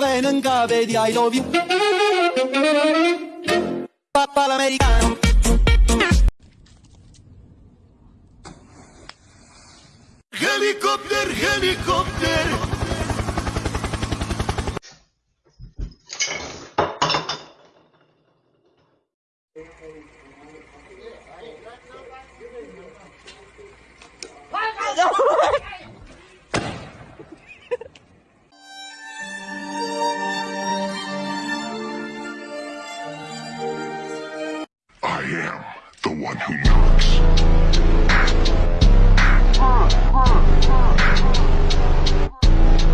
venga, baby, I love you. Papa l'americano. Helikopter, helikopter. Am the one who knocks.